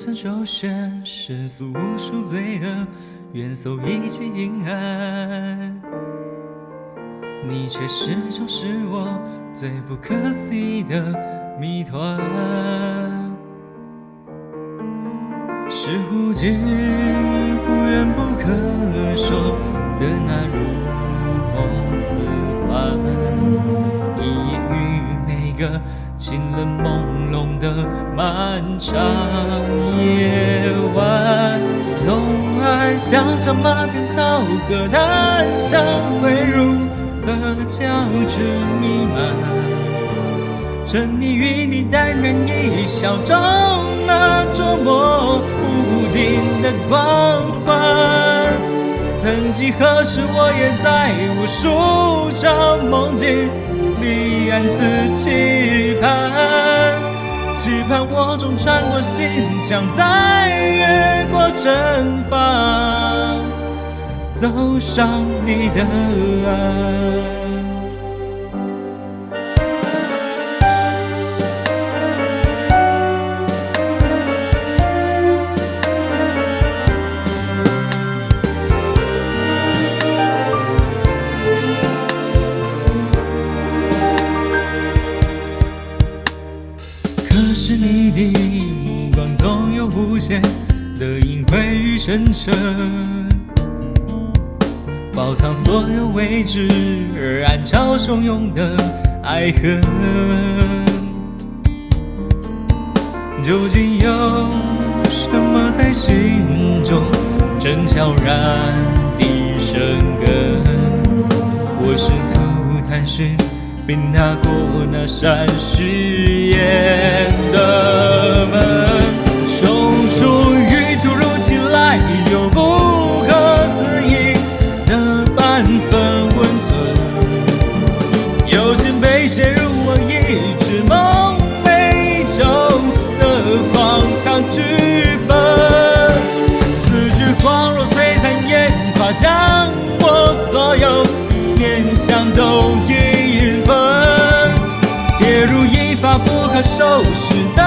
曾周旋世俗无数罪恶，愿搜一切阴暗。你却始终是我最不可思议的谜团。是忽近忽远不可说的那如个清冷朦胧的漫长夜晚，总爱想象马鞭草和檀香会如何交织弥漫，沉溺于你淡然一笑中那捉摸不定的光环。曾几何时，我也在无数场梦境你暗自期盼，期盼我终穿过心墙，再越过阵法，走上你的岸。是你的目光总有无限的隐晦与深沉，包藏所有未知而暗潮汹涌的爱恨。究竟有什么在心中正悄然地生根？我试图探寻。并踏过那扇虚掩将我所有念想都已。跌入一发不可收拾的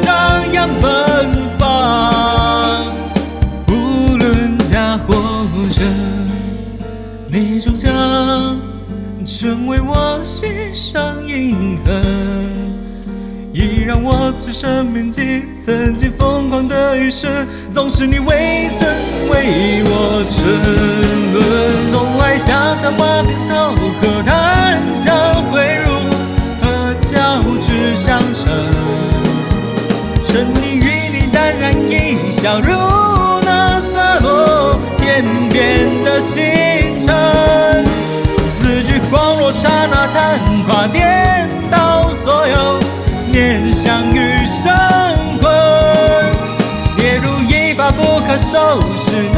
张扬奔放，无论假或真，你终将成为我心上印痕，已让我此生铭记曾经疯狂的余生，总是你未曾为沉沦，总爱想象马鞭草和檀香汇入。交织相衬，沉溺于你淡然一笑，如那洒落天边的星辰。字句恍若刹那昙花，颠倒所有念想与神魂，跌入一把不可收拾